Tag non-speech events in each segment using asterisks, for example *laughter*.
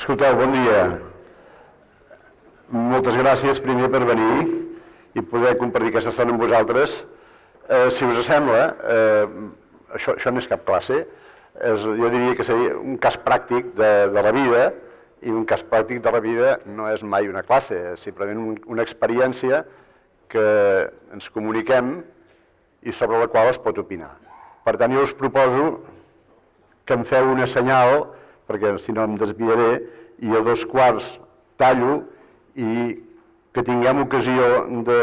Escolteu, bon dia. Moltes gràcies primer per venir i poder compartir aquesta estona amb vosaltres. Eh, si us sembla, eh, això, això no és cap classe, és, jo diria que seria un cas pràctic de, de la vida i un cas pràctic de la vida no és mai una classe, és simplement un, una experiència que ens comuniquem i sobre la qual es pot opinar. Per tant, jo us proposo que em feu una senyal, perquè si no em desviaré, i a dos quarts tallo i que tinguem ocasió de,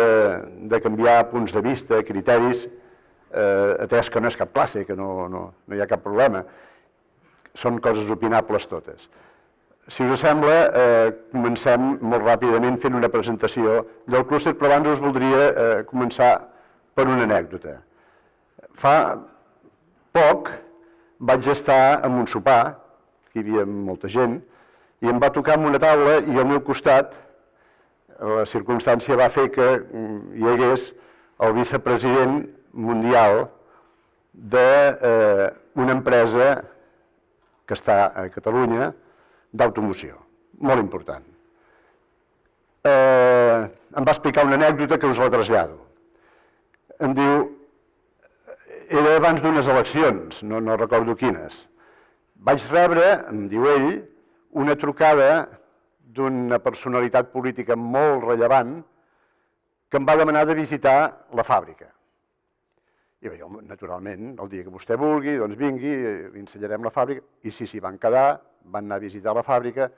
de canviar punts de vista, criteris, eh, atès que no és cap classe, que no, no, no hi ha cap problema. Són coses opinables totes. Si us sembla, eh, comencem molt ràpidament fent una presentació del clúster, però abans us voldria eh, començar per una anècdota. Fa poc vaig estar en un sopar, hi havia molta gent, i em va tocar amb una taula i al meu costat la circumstància va fer que mm, hi hagués el vicepresident mundial d'una eh, empresa que està a Catalunya d'automoció, molt important. Eh, em va explicar una anècdota que us la trasllado. Em diu, era abans d'unes eleccions, no, no recordo quines. Vaig rebre, em diu ell, una trucada d'una personalitat política molt rellevant que em va demanar de visitar la fàbrica. I jo, naturalment, el dia que vostè vulgui, doncs vingui, li ensenyarem la fàbrica. I sí, s'hi van quedar, van anar a visitar la fàbrica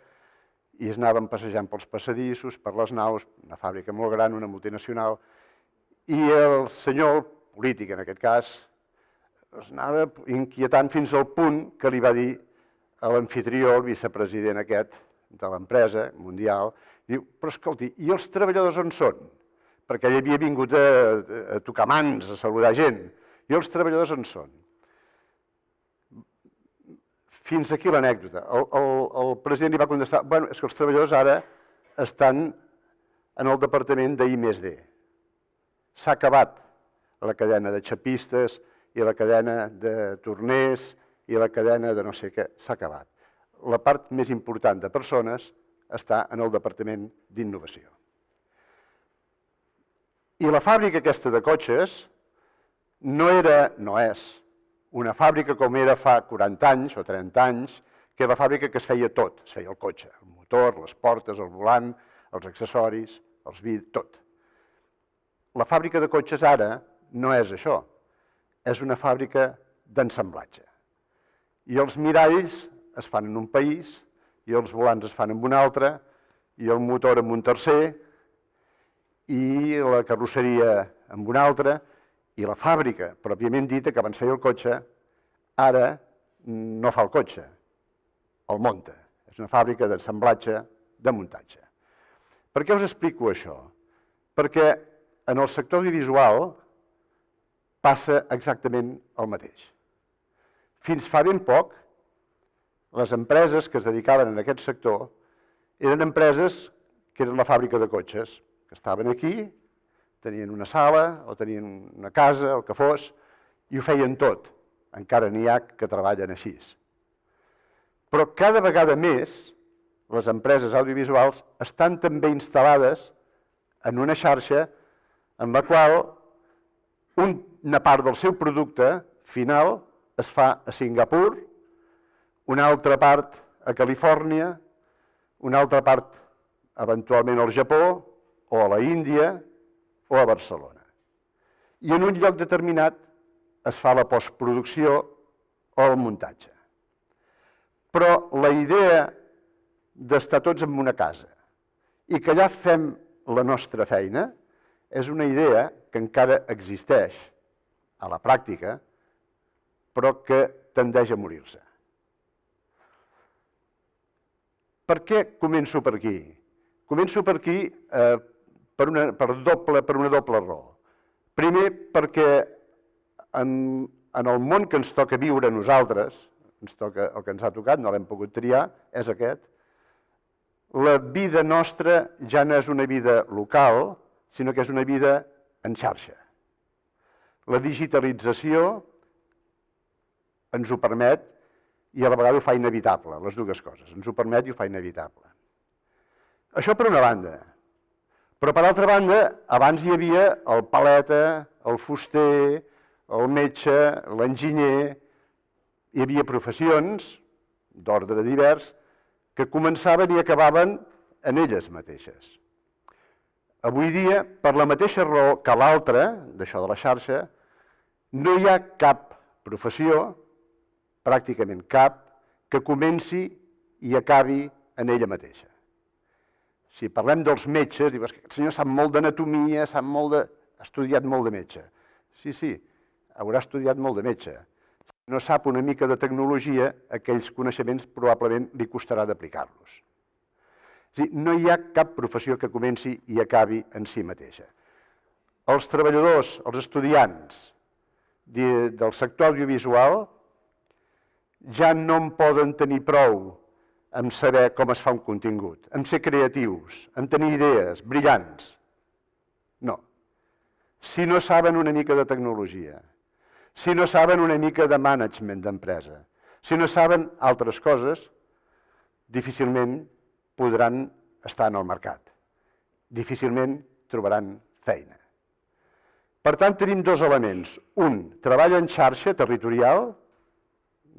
i es anaven passejant pels passadissos, per les naus, una fàbrica molt gran, una multinacional, i el senyor, polític en aquest cas, es anava inquietant fins al punt que li va dir a l'anfitrió, el vicepresident aquest de l'empresa mundial, diu, però escolti, i els treballadors on són? Perquè ell havia vingut a, a tocar mans, a saludar gent. I els treballadors on són? Fins aquí l'anècdota. El, el, el president li va contestar, bueno, és que els treballadors ara estan en el departament d'I més D. S'ha acabat la cadena de xapistes i la cadena de torners i la cadena de no sé què. S'ha acabat. La part més important de persones està en el departament d'innovació. I la fàbrica aquesta de cotxes no era, no és, una fàbrica com era fa 40 anys o 30 anys, que era la fàbrica que es feia tot, es feia el cotxe, el motor, les portes, el volant, els accessoris, els vidres, tot. La fàbrica de cotxes ara no és això, és una fàbrica d'ensamblatge. I els miralls es fan en un país, i els volants es fan en un altre, i el motor en un tercer, i la carrosseria amb una altra, i la fàbrica, pròpiament dita, que abans feia el cotxe, ara no fa el cotxe, el munta. És una fàbrica d'assemblatge, de muntatge. Per què us explico això? Perquè en el sector audiovisual passa exactament el mateix. Fins fa ben poc, les empreses que es dedicaven a aquest sector eren empreses que eren la fàbrica de cotxes, que estaven aquí, tenien una sala o tenien una casa, el que fos, i ho feien tot. Encara n'hi ha que treballen així. Però cada vegada més les empreses audiovisuals estan també instal·lades en una xarxa en la qual una part del seu producte final es fa a Singapur, una altra part a Califòrnia, una altra part eventualment al Japó, o a la Índia o a Barcelona. I en un lloc determinat es fa la postproducció o el muntatge. Però la idea d'estar tots en una casa i que allà fem la nostra feina és una idea que encara existeix a la pràctica, però que tendeix a morir-se. Per què començo per aquí? Començo per aquí eh, per una, per doble, per una doble raó. Primer, perquè en, en el món que ens toca viure nosaltres, ens toca, el que ens ha tocat, no l'hem pogut triar, és aquest, la vida nostra ja no és una vida local, sinó que és una vida en xarxa. La digitalització ens ho permet i a la vegada ho fa inevitable, les dues coses. Ens ho permet i ho fa inevitable. Això per una banda. Però per altra banda, abans hi havia el paleta, el fuster, el metge, l'enginyer, hi havia professions d'ordre divers que començaven i acabaven en elles mateixes. Avui dia, per la mateixa raó que l'altra, d'això de la xarxa, no hi ha cap professió, pràcticament cap, que comenci i acabi en ella mateixa. Si parlem dels metges, dius que el senyor sap molt d'anatomia, sap molt de... ha estudiat molt de metge. Sí, sí, haurà estudiat molt de metge. Si no sap una mica de tecnologia, aquells coneixements probablement li costarà d'aplicar-los. És dir, no hi ha cap professió que comenci i acabi en si mateixa. Els treballadors, els estudiants de, del sector audiovisual ja no en poden tenir prou amb saber com es fa un contingut, amb ser creatius, amb tenir idees brillants. No. Si no saben una mica de tecnologia, si no saben una mica de management d'empresa, si no saben altres coses, difícilment podran estar en el mercat. Difícilment trobaran feina. Per tant, tenim dos elements. Un, treball en xarxa territorial,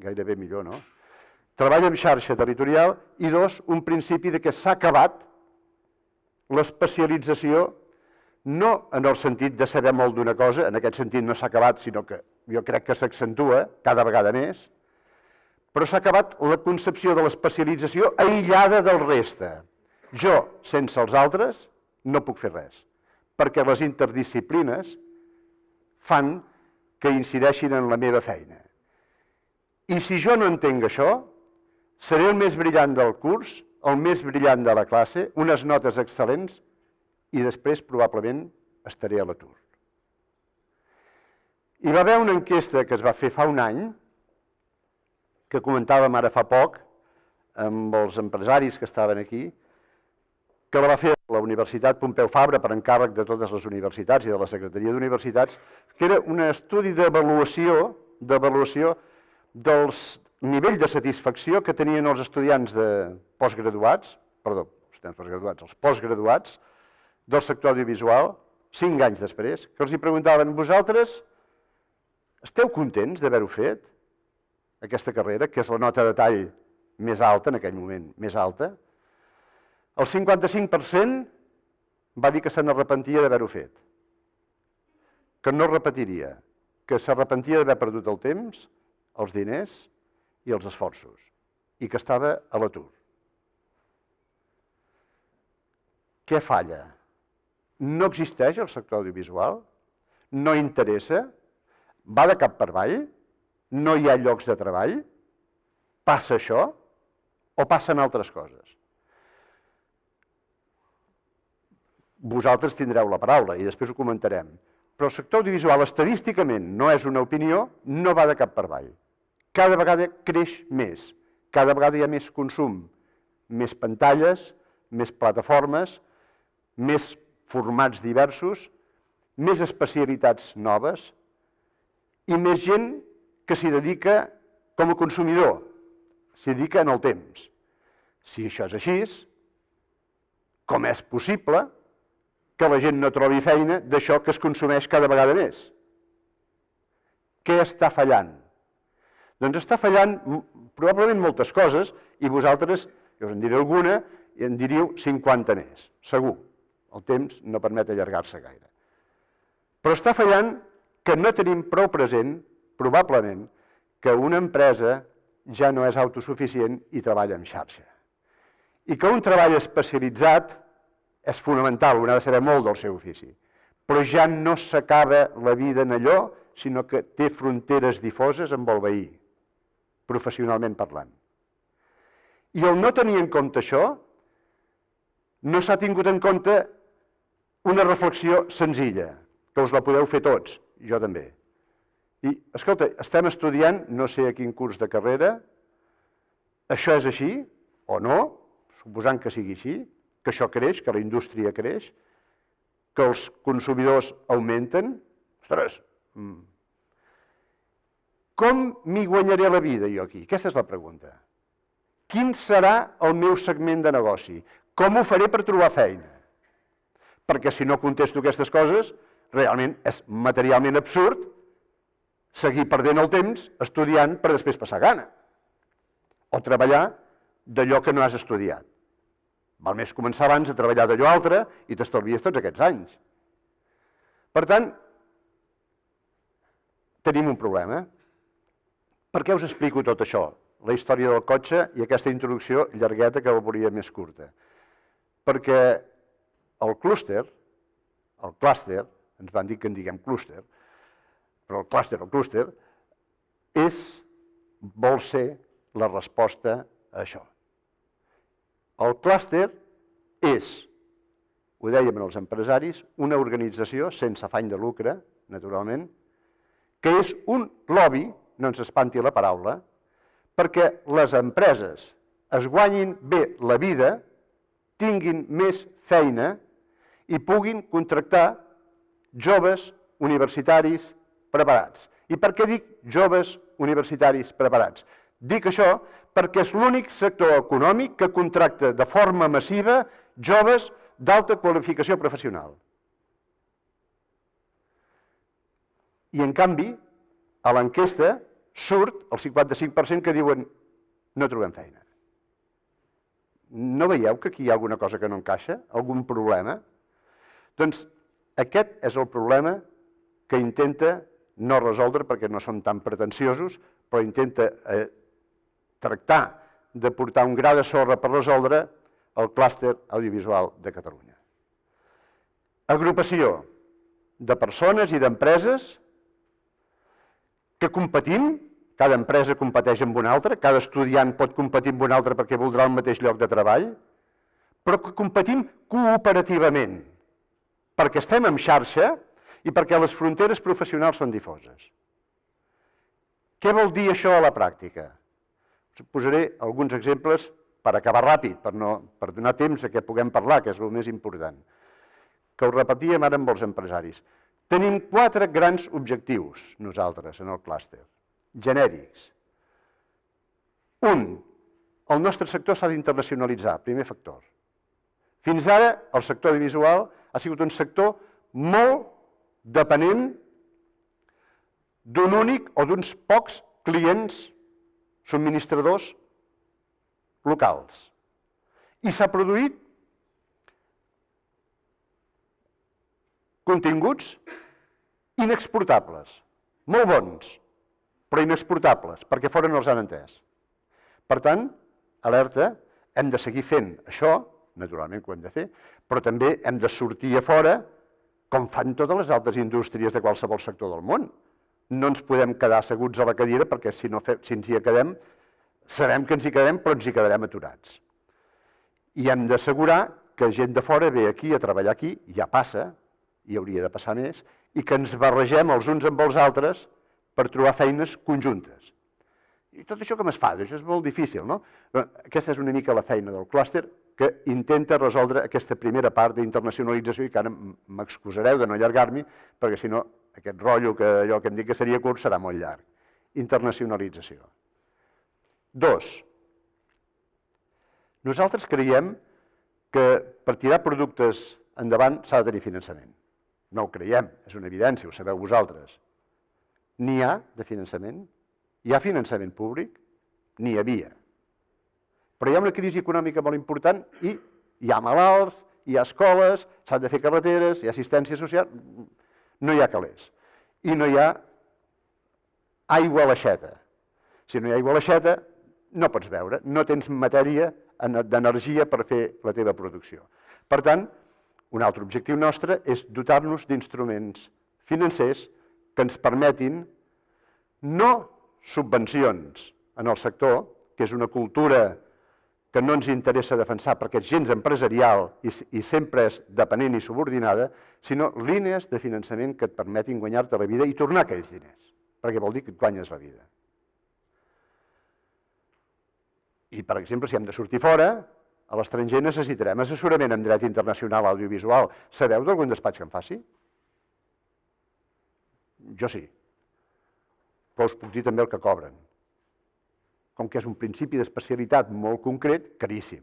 gairebé millor, no? Treball en xarxa territorial, i dos, un principi de que s'ha acabat l'especialització no en el sentit de saber molt d'una cosa, en aquest sentit no s'ha acabat, sinó que jo crec que s'accentua cada vegada més, però s'ha acabat la concepció de l'especialització aïllada del reste. Jo, sense els altres, no puc fer res, perquè les interdisciplines fan que incideixin en la meva feina. I si jo no entenc això, seré el més brillant del curs, el més brillant de la classe, unes notes excel·lents, i després probablement estaré a l'atur. Hi va haver una enquesta que es va fer fa un any, que comentàvem ara fa poc, amb els empresaris que estaven aquí, que va fer la Universitat Pompeu Fabra per encàrrec de totes les universitats i de la Secretaria d'Universitats, que era un estudi d'avaluació d'avaluació dels nivell de satisfacció que tenien els estudiants de postgraduats, perdó, els postgraduats, els postgraduats del sector audiovisual, cinc anys després, que els hi preguntaven, vosaltres esteu contents d'haver-ho fet? aquesta carrera, que és la nota de tall més alta en aquell moment, més alta, el 55% va dir que se n'arrepentia d'haver-ho fet, que no repetiria, que s'arrepentia d'haver perdut el temps, els diners i els esforços, i que estava a l'atur. Què falla? No existeix el sector audiovisual? No interessa? Va de cap per avall? no hi ha llocs de treball? Passa això? O passen altres coses? Vosaltres tindreu la paraula i després ho comentarem. Però el sector audiovisual estadísticament no és una opinió, no va de cap per avall. Cada vegada creix més, cada vegada hi ha més consum, més pantalles, més plataformes, més formats diversos, més especialitats noves i més gent que s'hi dedica com a consumidor, s'hi dedica en el temps. Si això és així, com és possible que la gent no trobi feina d'això que es consumeix cada vegada més? Què està fallant? Doncs està fallant probablement moltes coses i vosaltres, jo us en diré alguna, i en diríeu 50 més, segur. El temps no permet allargar-se gaire. Però està fallant que no tenim prou present probablement que una empresa ja no és autosuficient i treballa en xarxa. I que un treball especialitzat és fonamental, un ha de saber molt del seu ofici, però ja no s'acaba la vida en allò, sinó que té fronteres difoses amb el veí, professionalment parlant. I el no tenir en compte això, no s'ha tingut en compte una reflexió senzilla, que us la podeu fer tots, jo també. I, escolta, estem estudiant no sé a quin curs de carrera, això és així o no, suposant que sigui així, que això creix, que la indústria creix, que els consumidors augmenten, ostres, mm. Com m'hi guanyaré la vida jo aquí? Aquesta és la pregunta. Quin serà el meu segment de negoci? Com ho faré per trobar feina? Perquè si no contesto aquestes coses, realment és materialment absurd seguir perdent el temps estudiant per després passar gana. O treballar d'allò que no has estudiat. Val més començar abans a treballar d'allò altre i t'estalvies tots aquests anys. Per tant, tenim un problema. Per què us explico tot això? La història del cotxe i aquesta introducció llargueta que la volia més curta. Perquè el clúster, el clúster, ens van dir que en diguem clúster, però el clúster, el clúster, és, vol ser la resposta a això. El clúster és, ho dèiem els empresaris, una organització sense afany de lucre, naturalment, que és un lobby, no ens espanti la paraula, perquè les empreses es guanyin bé la vida, tinguin més feina i puguin contractar joves universitaris preparats. I per què dic joves universitaris preparats? Dic això perquè és l'únic sector econòmic que contracta de forma massiva joves d'alta qualificació professional. I en canvi, a l'enquesta surt el 55% que diuen no trobem feina. No veieu que aquí hi ha alguna cosa que no encaixa? Algun problema? Doncs aquest és el problema que intenta no resoldre perquè no som tan pretensiosos, però intenta eh, tractar de portar un gra de sorra per resoldre el clúster audiovisual de Catalunya. Agrupació de persones i d'empreses que competim, cada empresa competeix amb una altra, cada estudiant pot competir amb un altre perquè voldrà el mateix lloc de treball, però que competim cooperativament, perquè estem en xarxa i perquè les fronteres professionals són difoses. Què vol dir això a la pràctica? Posaré alguns exemples per acabar ràpid, per, no, per donar temps a que puguem parlar, que és el més important, que ho repetíem ara amb els empresaris. Tenim quatre grans objectius, nosaltres, en el clúster, genèrics. Un, el nostre sector s'ha d'internacionalitzar, primer factor. Fins ara, el sector audiovisual ha sigut un sector molt depenent d'un únic o d'uns pocs clients subministradors locals. I s'ha produït continguts inexportables, molt bons, però inexportables, perquè fora no els han entès. Per tant, alerta, hem de seguir fent això, naturalment que ho hem de fer, però també hem de sortir a fora com fan totes les altres indústries de qualsevol sector del món. No ens podem quedar asseguts a la cadira perquè si, no fe, si ens hi quedem, sabem que ens hi quedem, però ens hi quedarem aturats. I hem d'assegurar que gent de fora ve aquí a treballar aquí, ja passa, i hauria de passar més, i que ens barregem els uns amb els altres per trobar feines conjuntes. I tot això com es fa? Això és molt difícil, no? Aquesta és una mica la feina del clúster, que intenta resoldre aquesta primera part d'internacionalització i que ara m'excusareu de no allargar-m'hi, perquè si no aquest rotllo que allò que em dic que seria curt serà molt llarg. Internacionalització. Dos, nosaltres creiem que per tirar productes endavant s'ha de tenir finançament. No ho creiem, és una evidència, ho sabeu vosaltres. N'hi ha de finançament? Hi ha finançament públic? N'hi havia. Però hi ha una crisi econòmica molt important i hi ha malalts, hi ha escoles, s'han de fer carreteres, hi ha assistència social, no hi ha calés. I no hi ha aigua a l'aixeta. Si no hi ha aigua a l'aixeta, no pots veure, no tens matèria d'energia per fer la teva producció. Per tant, un altre objectiu nostre és dotar-nos d'instruments financers que ens permetin no subvencions en el sector, que és una cultura que no ens interessa defensar perquè és gens empresarial i, i sempre és dependent i subordinada, sinó línies de finançament que et permetin guanyar-te la vida i tornar aquells diners, perquè vol dir que et guanyes la vida. I, per exemple, si hem de sortir fora, a l'estranger necessitarem assessorament en dret internacional audiovisual. Sabeu d'algun despatx que en faci? Jo sí. però us puc dir també el que cobren. Com que és un principi d'especialitat molt concret, caríssim.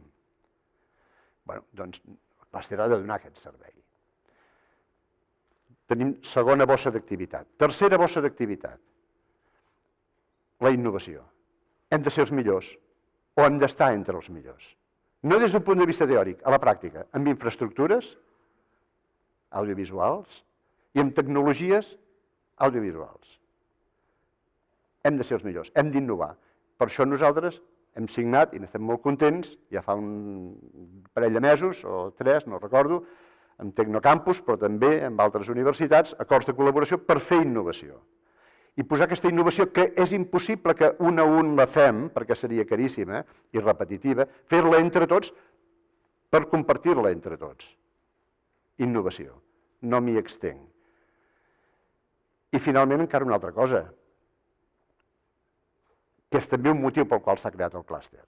Bé, doncs Plaster ha de donar aquest servei. Tenim segona bossa d'activitat. Tercera bossa d'activitat, la innovació. Hem de ser els millors, o hem d'estar entre els millors. No des d'un punt de vista teòric, a la pràctica, amb infraestructures audiovisuals i amb tecnologies audiovisuals. Hem de ser els millors, hem d'innovar. Per això nosaltres hem signat, i n'estem molt contents, ja fa un parell de mesos, o tres, no recordo, amb Tecnocampus, però també amb altres universitats, acords de col·laboració per fer innovació. I posar aquesta innovació, que és impossible que un a un la fem, perquè seria caríssima i repetitiva, fer-la entre tots per compartir-la entre tots. Innovació. No m'hi extenc. I finalment encara una altra cosa, que és també un motiu pel qual s'ha creat el clúster.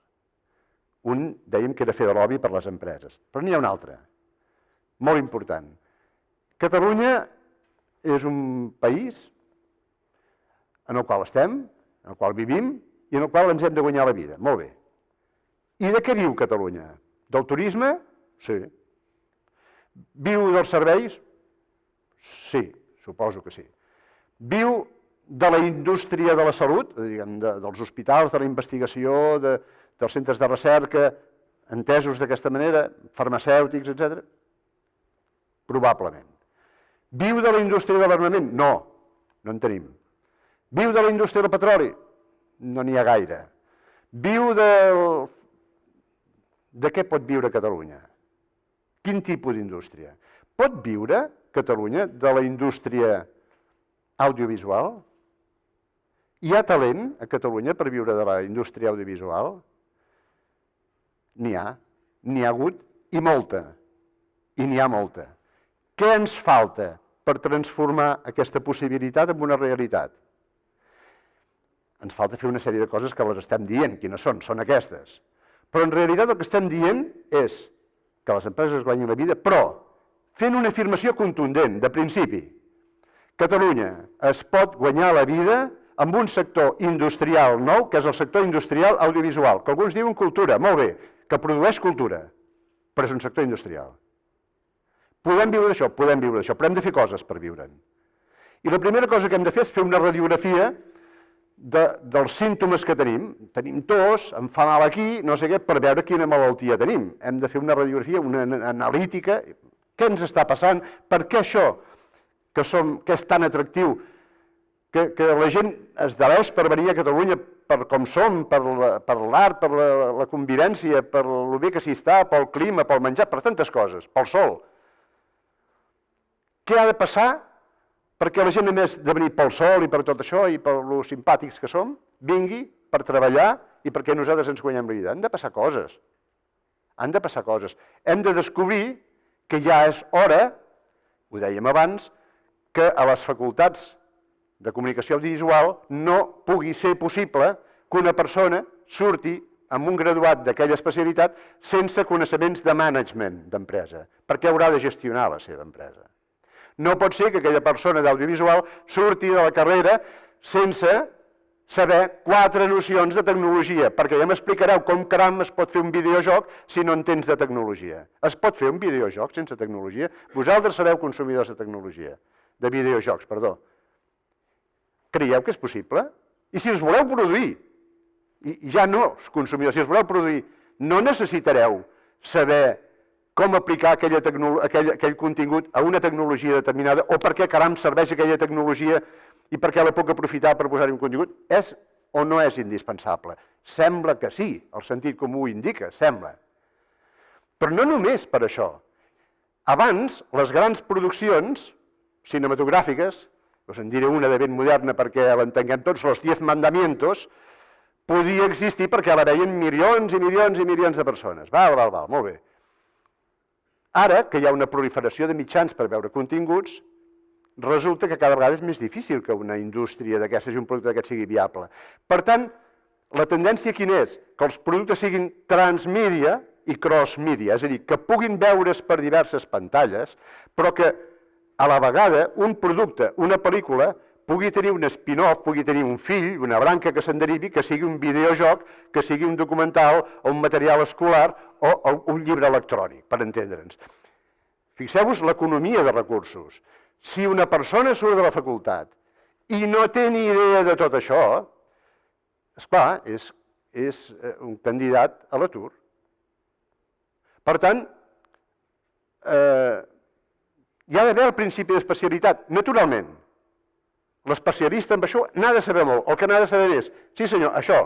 Un, dèiem que era fer de lobby per les empreses, però n'hi ha un altre, molt important. Catalunya és un país en el qual estem, en el qual vivim i en el qual ens hem de guanyar la vida. Molt bé. I de què viu Catalunya? Del turisme? Sí. Viu dels serveis? Sí, suposo que sí. Viu de la indústria de la salut, diguem, de, dels hospitals, de la investigació, de, dels centres de recerca, entesos d'aquesta manera, farmacèutics, etc. Probablement. Viu de la indústria de l'armament? No, no en tenim. Viu de la indústria del petroli? No n'hi ha gaire. Viu del... De què pot viure Catalunya? Quin tipus d'indústria? Pot viure Catalunya de la indústria audiovisual? Hi ha talent a Catalunya per viure de la indústria audiovisual? N'hi ha, n'hi ha hagut i molta, i n'hi ha molta. Què ens falta per transformar aquesta possibilitat en una realitat? Ens falta fer una sèrie de coses que les estem dient. Quines són? Són aquestes. Però en realitat el que estem dient és que les empreses guanyin la vida, però fent una afirmació contundent, de principi. Catalunya es pot guanyar la vida amb un sector industrial nou, que és el sector industrial audiovisual, que alguns diuen cultura, molt bé, que produeix cultura, però és un sector industrial. Podem viure d'això? Podem viure d'això, però hem de fer coses per viure'n. I la primera cosa que hem de fer és fer una radiografia de, dels símptomes que tenim. Tenim tos, em fa mal aquí, no sé què, per veure quina malaltia tenim. Hem de fer una radiografia, una analítica, què ens està passant, per què això que, som, que és tan atractiu que, que la gent es deleix per venir a Catalunya per com som, per l'art, per, la, la convivència, per el bé que s'hi està, pel clima, pel menjar, per tantes coses, pel sol. Què ha de passar perquè la gent, a més de venir pel sol i per tot això i per lo simpàtics que som, vingui per treballar i perquè nosaltres ens guanyem la vida? Han de passar coses. Han de passar coses. Hem de descobrir que ja és hora, ho dèiem abans, que a les facultats de comunicació audiovisual no pugui ser possible que una persona surti amb un graduat d'aquella especialitat sense coneixements de management d'empresa, perquè haurà de gestionar la seva empresa. No pot ser que aquella persona d'audiovisual surti de la carrera sense saber quatre nocions de tecnologia, perquè ja m'explicareu com caram es pot fer un videojoc si no entens de tecnologia. Es pot fer un videojoc sense tecnologia? Vosaltres sereu consumidors de tecnologia, de videojocs, perdó. Creieu que és possible? I si els voleu produir, i ja no els consumidors, si els voleu produir, no necessitareu saber com aplicar aquella aquell, aquell contingut a una tecnologia determinada o per què caram serveix aquella tecnologia i per què la puc aprofitar per posar-hi un contingut. És o no és indispensable? Sembla que sí, el sentit comú indica, sembla. Però no només per això. Abans, les grans produccions cinematogràfiques us en diré una de ben moderna perquè l'entenguem tots, los 10 mandamientos, podia existir perquè la veien milions i milions i milions de persones. Val, val, val, molt bé. Ara, que hi ha una proliferació de mitjans per veure continguts, resulta que cada vegada és més difícil que una indústria d'aquestes i un producte d'aquest sigui viable. Per tant, la tendència quina és? Que els productes siguin transmídia i crossmídia, és a dir, que puguin veure's per diverses pantalles, però que a la vegada un producte, una pel·lícula, pugui tenir un spin-off, pugui tenir un fill, una branca que se'n derivi, que sigui un videojoc, que sigui un documental o un material escolar o, o un llibre electrònic, per entendre'ns. Fixeu-vos l'economia de recursos. Si una persona surt de la facultat i no té ni idea de tot això, és clar, és, és eh, un candidat a l'atur. Per tant, eh, hi ha d'haver el principi d'especialitat, naturalment. L'especialista en això n'ha de saber molt. El que n'ha de saber és, sí senyor, això,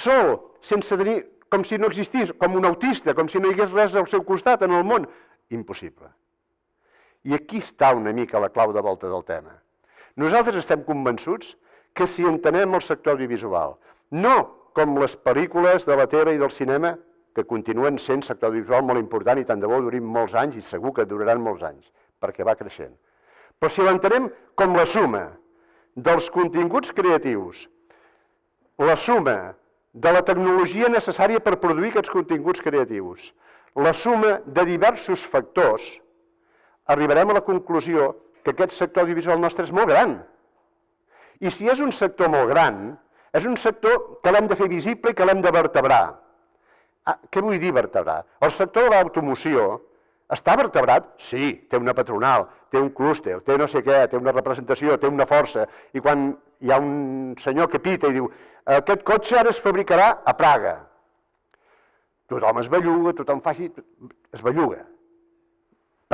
sol, sense tenir, com si no existís, com un autista, com si no hi hagués res al seu costat en el món. Impossible. I aquí està una mica la clau de volta del tema. Nosaltres estem convençuts que si entenem el sector audiovisual, no com les pel·lícules de la tele i del cinema, que continuen sent sector audiovisual molt important i tant de bo durin molts anys i segur que duraran molts anys, perquè va creixent. Però si l'entenem com la suma dels continguts creatius, la suma de la tecnologia necessària per produir aquests continguts creatius, la suma de diversos factors, arribarem a la conclusió que aquest sector audiovisual nostre és molt gran. I si és un sector molt gran, és un sector que l'hem de fer visible i que l'hem de vertebrar. Ah, què vull dir vertebrar? El sector de l'automoció està vertebrat? Sí, té una patronal, té un clúster, té no sé què, té una representació, té una força. I quan hi ha un senyor que pita i diu aquest cotxe ara es fabricarà a Praga. Tothom es belluga, tothom fa així, es belluga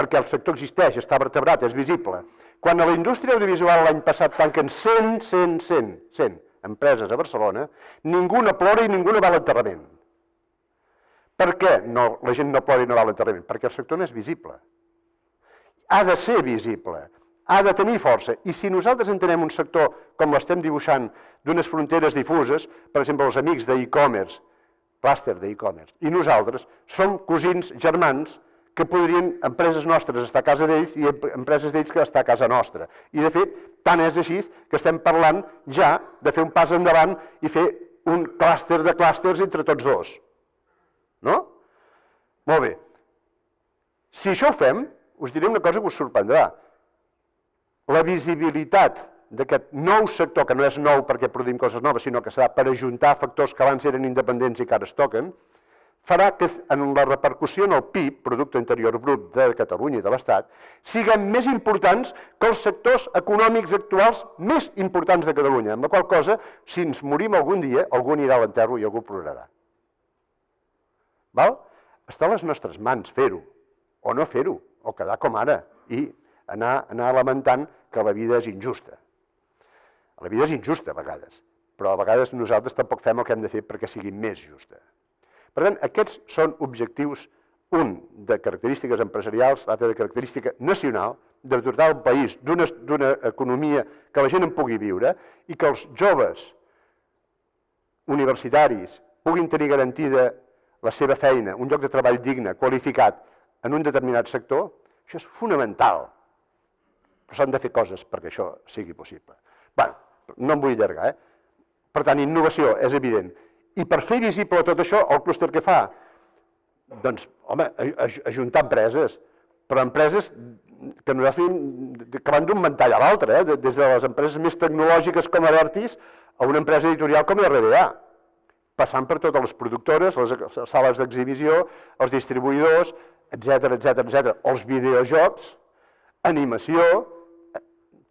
perquè el sector existeix, està vertebrat, és visible. Quan a la indústria audiovisual l'any passat tanquen 100, 100, 100, 100 empreses a Barcelona, ningú no plora i ningú no va a l'enterrament. Per què no, la gent no plora i no va a l'enterrament? Perquè el sector no és visible. Ha de ser visible, ha de tenir força. I si nosaltres entenem un sector com l'estem dibuixant, d'unes fronteres difuses, per exemple, els amics d'e-commerce, clúster d'e-commerce, i nosaltres som cosins germans que podrien empreses nostres estar a casa d'ells i empreses d'ells que estar a casa nostra. I de fet, tant és així que estem parlant ja de fer un pas endavant i fer un clúster de clústers entre tots dos. No? Molt bé. Si això ho fem, us diré una cosa que us sorprendrà. La visibilitat d'aquest nou sector, que no és nou perquè produïm coses noves, sinó que serà per ajuntar factors que abans eren independents i que ara es toquen, farà que en la repercussió en el PIB, Producte Interior Brut de Catalunya i de l'Estat, siguem més importants que els sectors econòmics actuals més importants de Catalunya, amb la qual cosa, si ens morim algun dia, algú anirà a l'enterro i algú plorarà. Val? Està a les nostres mans fer-ho, o no fer-ho, o quedar com ara, i anar, anar lamentant que la vida és injusta. La vida és injusta a vegades, però a vegades nosaltres tampoc fem el que hem de fer perquè sigui més justa. Per tant, aquests són objectius, un de característiques empresarials, l'altre de característica nacional, de dotar el país d'una economia que la gent en pugui viure i que els joves universitaris puguin tenir garantida la seva feina, un lloc de treball digne, qualificat, en un determinat sector, això és fonamental. Però s'han de fer coses perquè això sigui possible. Bé, no em vull allargar, eh? Per tant, innovació, és evident. I per fer visible tot això, el clúster què fa? Doncs, home, ajuntar empreses, però empreses que nosaltres que van d'un ventall a l'altre, eh? des de les empreses més tecnològiques com Avertis a una empresa editorial com RBA, passant per totes les productores, les sales d'exhibició, els distribuïdors, etc etc etc, els videojocs, animació,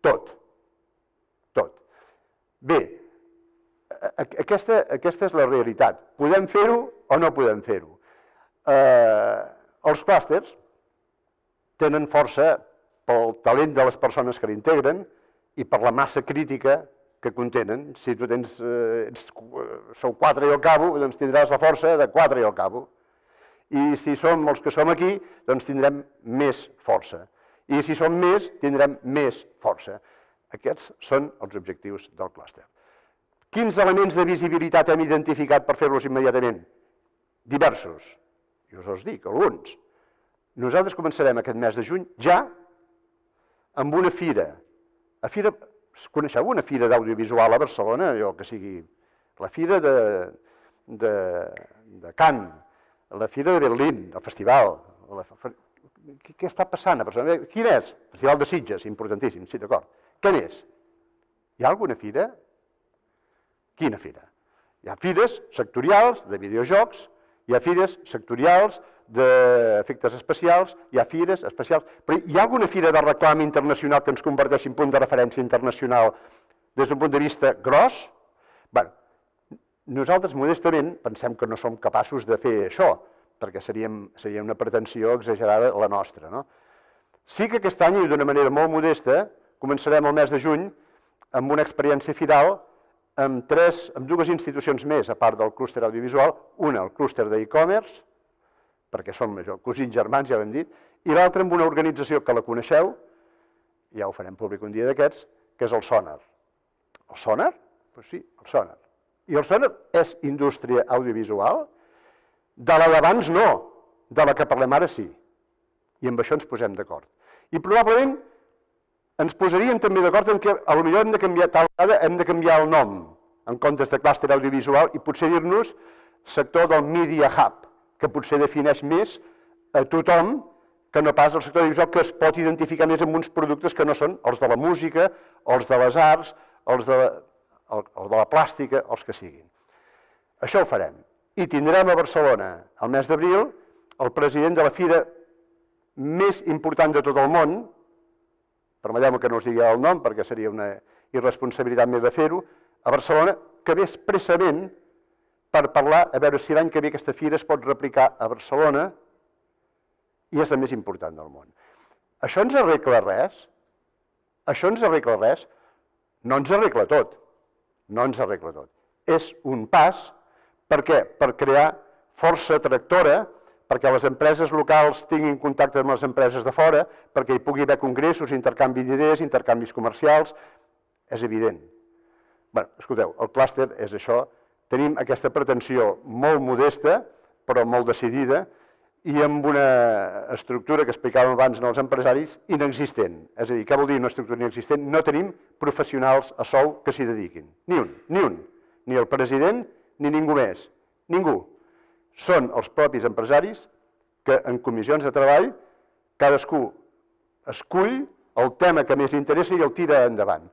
tot. Tot. Bé, aquesta, aquesta és la realitat. Podem fer-ho o no podem fer-ho. Eh, els clústers tenen força pel talent de les persones que l'integren i per la massa crítica que contenen. Si tu tens, eh, ets, sou quatre i al cabo, doncs tindràs la força de quatre i al cabo. I si som els que som aquí, doncs tindrem més força. I si som més, tindrem més força. Aquests són els objectius del clúster. Quins elements de visibilitat hem identificat per fer-los immediatament? Diversos. Jo us els dic, alguns. Nosaltres començarem aquest mes de juny ja amb una fira. A fira, coneixeu una fira d'audiovisual a Barcelona, allò que sigui la fira de, de, de Cannes, la fira de Berlín, el festival. La, què, què està passant a Barcelona? Quin és? Festival de Sitges, importantíssim, sí, d'acord. Què més? Hi ha alguna fira? Quina fira? Hi ha fires sectorials de videojocs, hi ha fires sectorials d'efectes especials, hi ha fires especials, però hi ha alguna fira de reclam internacional que ens converteixi en punt de referència internacional des d'un punt de vista gros? Bé, nosaltres modestament pensem que no som capaços de fer això, perquè seríem, seria una pretensió exagerada la nostra. No? Sí que aquest any, d'una manera molt modesta, començarem el mes de juny amb una experiència firal amb, tres, amb dues institucions més, a part del clúster audiovisual, una, el clúster d'e-commerce, perquè som això, cosins germans, ja ho hem dit, i l'altra amb una organització que la coneixeu, ja ho farem públic un dia d'aquests, que és el Sonar. El? Doncs pues sí, el Sonar. I el Sonar és indústria audiovisual? De la d'abans no, de la que parlem ara sí. I amb això ens posem d'acord. I probablement ens posaríem també d'acord en que potser hem de canviar, tal vegada hem de canviar el nom en comptes de clúster audiovisual i potser dir-nos sector del Media Hub, que potser defineix més a tothom que no pas el sector audiovisual que es pot identificar més amb uns productes que no són els de la música, els de les arts, els de la, el, el de la plàstica, els que siguin. Això ho farem. I tindrem a Barcelona, el mes d'abril, el president de la fira més important de tot el món, permeteu que no us digui el nom perquè seria una irresponsabilitat meva fer-ho, a Barcelona, que ve expressament per parlar, a veure si l'any que ve aquesta fira es pot replicar a Barcelona i és la més important del món. Això ens arregla res? Això ens arregla res? No ens arregla tot. No ens arregla tot. És un pas, per què? Per crear força tractora, perquè les empreses locals tinguin contacte amb les empreses de fora, perquè hi pugui haver congressos, intercanvi d'idees, intercanvis comercials, és evident. Bé, escolteu, el clúster és això. Tenim aquesta pretensió molt modesta, però molt decidida, i amb una estructura que explicàvem abans als empresaris inexistent. És a dir, què vol dir una estructura inexistent? No tenim professionals a sou que s'hi dediquin. Ni un, ni un. Ni el president, ni ningú més. Ningú. Són els propis empresaris que en comissions de treball cadascú escull el tema que més li interessa i el tira endavant.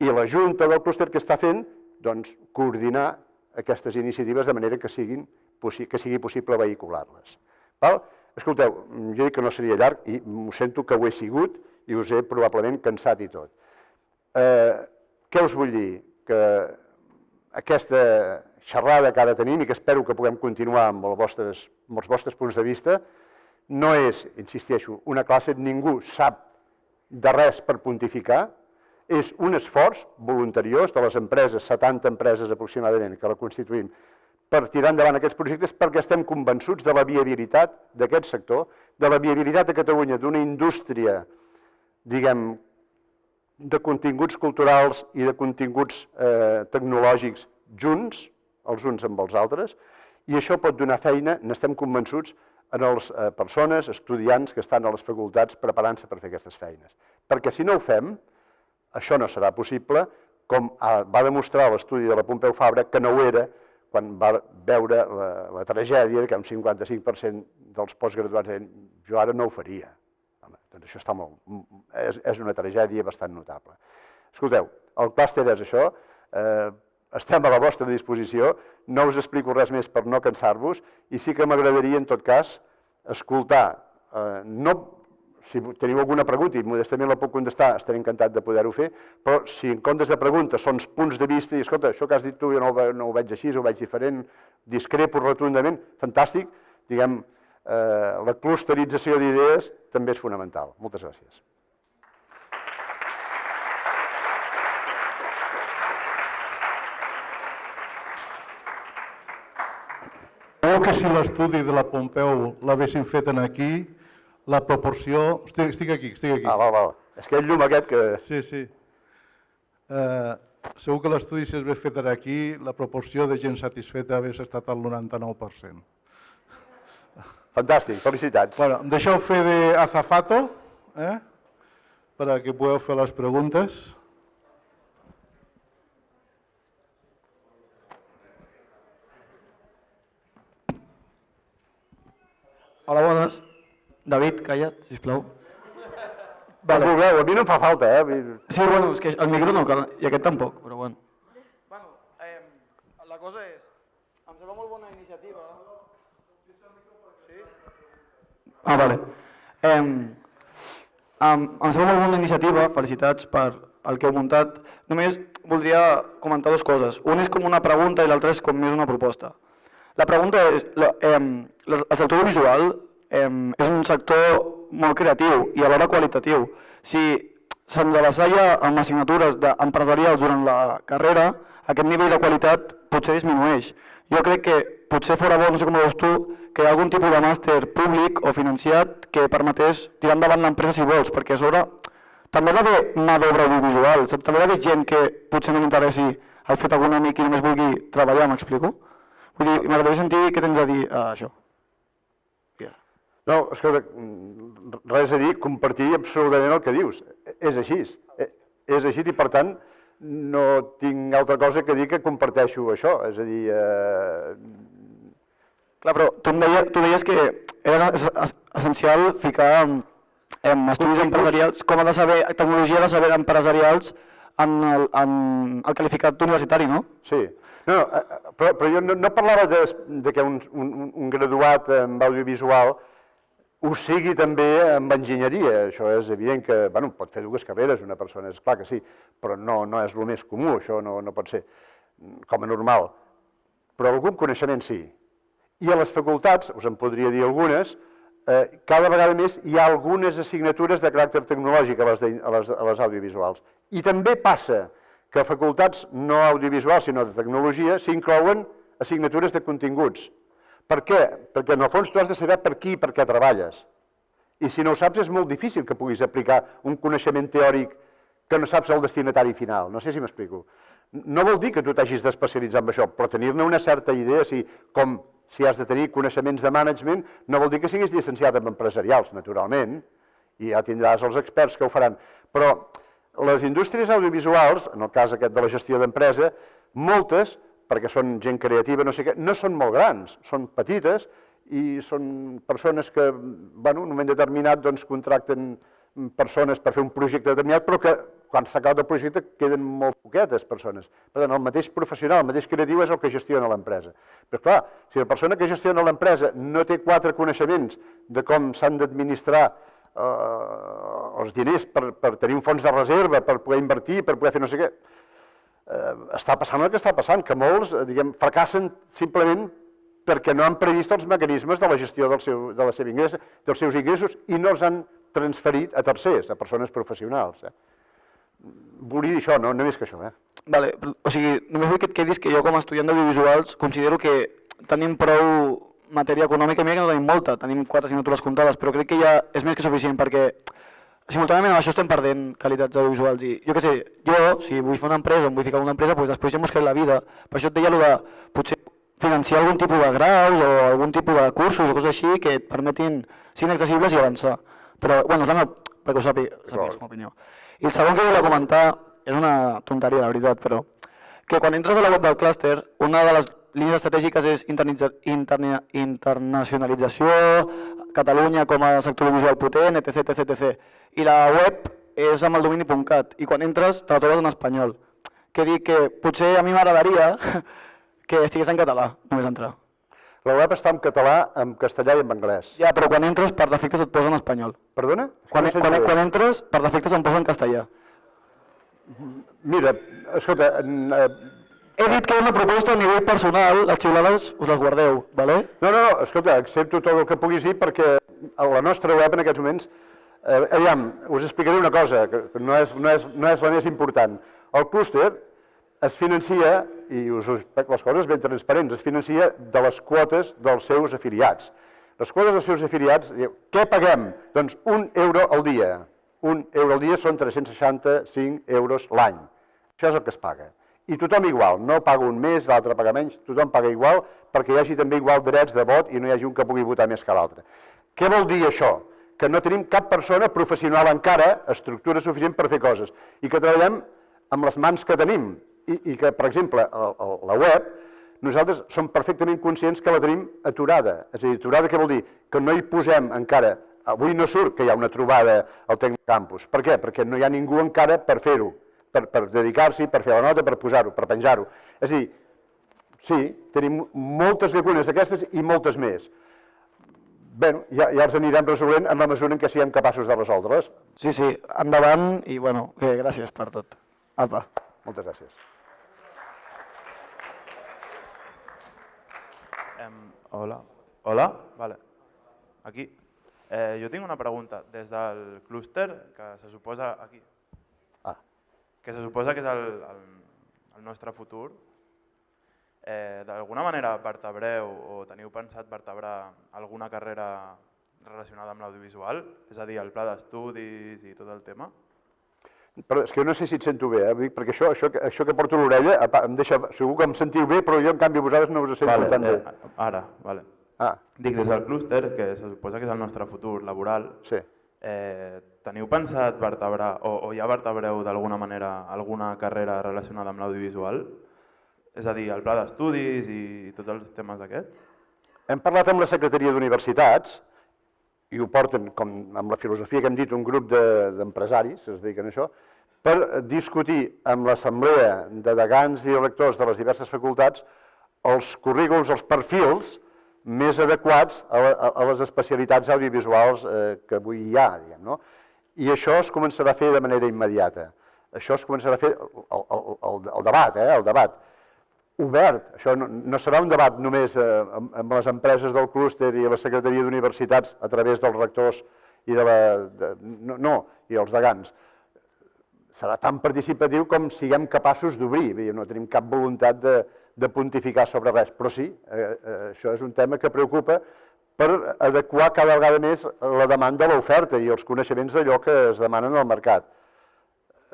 I la Junta del clúster que està fent, doncs, coordinar aquestes iniciatives de manera que, siguin, que sigui possible vehicular-les. Escolteu, jo dic que no seria llarg i m'ho sento que ho he sigut i us he probablement cansat i tot. Eh, què us vull dir? Que aquesta xerrada que ara tenim i que espero que puguem continuar amb, els vostres, amb els vostres punts de vista no és, insisteixo, una classe, ningú sap de res per pontificar, és un esforç voluntariós de les empreses, 70 empreses aproximadament que la constituïm, per tirar endavant aquests projectes perquè estem convençuts de la viabilitat d'aquest sector, de la viabilitat a Catalunya d'una indústria, diguem, de continguts culturals i de continguts eh, tecnològics junts, els uns amb els altres, i això pot donar feina, n'estem convençuts, a les eh, persones, estudiants que estan a les facultats preparant-se per fer aquestes feines. Perquè si no ho fem, això no serà possible, com va demostrar l'estudi de la Pompeu Fabra, que no ho era, quan va veure la, la tragèdia que un 55% dels postgraduats deien jo ara no ho faria. Home, doncs això està molt, és, és una tragèdia bastant notable. Escolteu, el clúster és això, eh, estem a la vostra disposició, no us explico res més per no cansar-vos i sí que m'agradaria en tot cas escoltar, eh, no si teniu alguna pregunta i modestament la puc contestar, estaré encantat de poder-ho fer, però si en comptes de preguntes són punts de vista i escolta, això que has dit tu jo no ho, no ho veig així, ho veig diferent, discrepo rotundament, fantàstic, diguem, eh, la clusterització d'idees també és fonamental. Moltes gràcies. que si l'estudi de la Pompeu l'haguessin fet en aquí, la proporció... Estic, estic aquí, estic aquí. Ah, val, val. És que el llum aquest que... Sí, sí. Eh, segur que l'estudi si es hagués fet aquí, la proporció de gent satisfeta hagués estat al 99%. Fantàstic, felicitats. Bueno, em deixeu fer de azafato, eh? per a que pugueu fer les preguntes. Hola, bones. David, calla't, sisplau. Vale. Vulgueu, a mi no em fa falta, eh? Sí, bueno, és que el micro no cal, i aquest tampoc, però bueno. Bueno, eh, la cosa és, em sembla molt bona iniciativa. Sí? Ah, vale. Eh, em, em sembla molt bona iniciativa, felicitats per el que heu muntat. Només voldria comentar dues coses. Un és com una pregunta i l'altra és com més una proposta. La pregunta és, la, eh, el sector audiovisual eh, és un sector molt creatiu i alhora qualitatiu. Si se'ns avassalla amb assignatures empresarials durant la carrera, aquest nivell de qualitat potser disminueix. Jo crec que potser fora bo, no sé com ho veus tu, que hi ha algun tipus de màster públic o financiat que permetés tirar endavant l'empresa si vols, perquè a sobre també hi ha d'haver mà d'obra audiovisual, també hi ha d'haver gent que potser no m'interessi el fet econòmic i només vulgui treballar, m'explico? Vull dir, m'agradaria sentir què tens a dir a això. No, escolta, res a dir, compartir absolutament el que dius. És així. Eh, és així i, per tant, no tinc altra cosa que dir que comparteixo això. És a dir... Eh... Clar, però tu, em deies, tu deies que era essencial ficar en, en estudis empresarials, com ha de saber, tecnologia de saber empresarials en el, en el qualificat universitari, no? Sí. No, no eh, eh, però, però jo no, no parlava de, de que un, un, un graduat en audiovisual ho sigui també amb enginyeria. Això és evident que bueno, pot fer dues carreres una persona, és clar que sí, però no, no és el més comú, això no, no pot ser com a normal. Però algun coneixement sí. I a les facultats, us en podria dir algunes, eh, cada vegada més hi ha algunes assignatures de caràcter tecnològic a les, de, a les, a les audiovisuals. I també passa que a facultats no audiovisuals, sinó de tecnologia, s'inclouen assignatures de continguts, per què? Perquè en el fons tu has de saber per qui i per què treballes. I si no ho saps és molt difícil que puguis aplicar un coneixement teòric que no saps el destinatari final. No sé si m'explico. No vol dir que tu t'hagis d'especialitzar en això, però tenir-ne una certa idea, si, com si has de tenir coneixements de management, no vol dir que siguis llicenciat en empresarials, naturalment, i ja tindràs els experts que ho faran. Però les indústries audiovisuals, en el cas aquest de la gestió d'empresa, moltes perquè són gent creativa, no sé què, no són molt grans, són petites i són persones que, bueno, en un moment determinat, doncs, contracten persones per fer un projecte determinat, però que quan s'acaba el projecte queden molt poquetes persones. Per tant, el mateix professional, el mateix creatiu és el que gestiona l'empresa. Però clar, si la persona que gestiona l'empresa no té quatre coneixements de com s'han d'administrar eh, els diners per, per tenir un fons de reserva, per poder invertir, per poder fer no sé què, eh, està passant el que està passant, que molts eh, diguem, fracassen simplement perquè no han previst els mecanismes de la gestió del seu, de la seva ingrés, dels seus ingressos i no els han transferit a tercers, a persones professionals. Eh? Volia dir això, no, no més que això. Eh? Vale, o sigui, només vull que et quedis que jo com a estudiant d'audiovisuals considero que tenim prou matèria econòmica, mira que no tenim molta, tenim quatre assignatures comptades, però crec que ja és més que suficient perquè simultàniament amb això estem perdent qualitats audiovisuals i jo què sé, jo, si vull fer una empresa, em vull ficar una empresa, doncs després ja m'ho buscaré la vida. Per això et deia de potser financiar algun tipus de graus o algun tipus de cursos o coses així que et permetin ser accessibles i avançar. Però, bueno, és la meva, perquè ho sàpiga, sàpigues com a opinió. I el segon que volia comentar, és una tonteria, la veritat, però que quan entres a la web del clúster, una de les línies estratègiques és interna internacionalització, Catalunya com a sector audiovisual potent, etc, etc, etc. I la web és amb el domini.cat i quan entres te la trobes en espanyol. Que dic que potser a mi m'agradaria *laughs* que estigués en català, només entrar. La web està en català, en castellà i en anglès. Ja, però quan entres, per defectes et posa en espanyol. Perdona? Quan, no quan, quan entres, per defectes em posa en castellà. Mira, escolta, eh, he dit que una proposta a nivell personal, les xiulades us les guardeu, vale? No, no, no, escolta, accepto tot el que puguis dir perquè a la nostra web en aquests moments, eh, aviam, us explicaré una cosa, que no és, no, és, no és la més important. El clúster es financia, i us les coses ben transparents, es financia de les quotes dels seus afiliats. Les quotes dels seus afiliats, què paguem? Doncs un euro al dia. Un euro al dia són 365 euros l'any. Això és el que es paga i tothom igual, no paga un més, l'altre paga menys, tothom paga igual perquè hi hagi també igual drets de vot i no hi hagi un que pugui votar més que l'altre. Què vol dir això? Que no tenim cap persona professional encara, estructura suficient per fer coses, i que treballem amb les mans que tenim, i, i que, per exemple, el, el, la web, nosaltres som perfectament conscients que la tenim aturada. És a dir, aturada què vol dir? Que no hi posem encara avui no surt que hi ha una trobada al Tecnocampus. Per què? Perquè no hi ha ningú encara per fer-ho, per, per dedicar-s'hi, per fer la nota, per posar-ho, per penjar-ho. És a dir, sí, tenim moltes llacunes d'aquestes i moltes més. Bé, ja, ja els anirem resolent en la mesura en què siguem capaços de resoldre-les. Sí, sí, endavant i bueno, que gràcies per tot. Apa. Moltes gràcies. Em, hola. Hola? Vale. Aquí. Eh, jo tinc una pregunta. Des del clúster, que se suposa aquí, que se suposa que és el, el, el nostre futur, eh, d'alguna manera vertebreu o teniu pensat vertebrar alguna carrera relacionada amb l'audiovisual? És a dir, el pla d'estudis i tot el tema? però és que jo no sé si et sento bé, eh? Perquè això, això, això que porto a l'orella em deixa, segur que em sentiu bé, però jo en canvi vosaltres no us sento tan bé. eh, ara, vale. Ah, Dic, des del clúster, que se suposa que és el nostre futur laboral, sí. Eh, teniu pensat vertebrar, o, o ja vertebreu d'alguna manera alguna carrera relacionada amb l'audiovisual? És a dir, el pla d'estudis i, i tots els temes d'aquest? Hem parlat amb la Secretaria d'Universitats i ho porten, com amb la filosofia que hem dit, un grup de- d'empresaris, que es dediquen a això, per discutir amb l'assemblea de degans i rectors de les diverses facultats els currículums, els perfils més adequats a, la, a- les especialitats audiovisuals eh, que avui hi ha, diguem, no? I això es començarà a fer de manera immediata. Això es començarà a fer el, el, el, debat, eh, el debat obert. Això no, no serà un debat només eh, amb, amb les empreses del clúster i la Secretaria d'Universitats a través dels rectors i de la... De, no, no, i els degans. Serà tan participatiu com siguem capaços d'obrir. No tenim cap voluntat de, de pontificar sobre res, però sí, eh, eh, això és un tema que preocupa per adequar cada vegada més la demanda a l'oferta i els coneixements d'allò que es demanen al mercat.